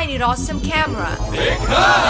I need awesome camera? Because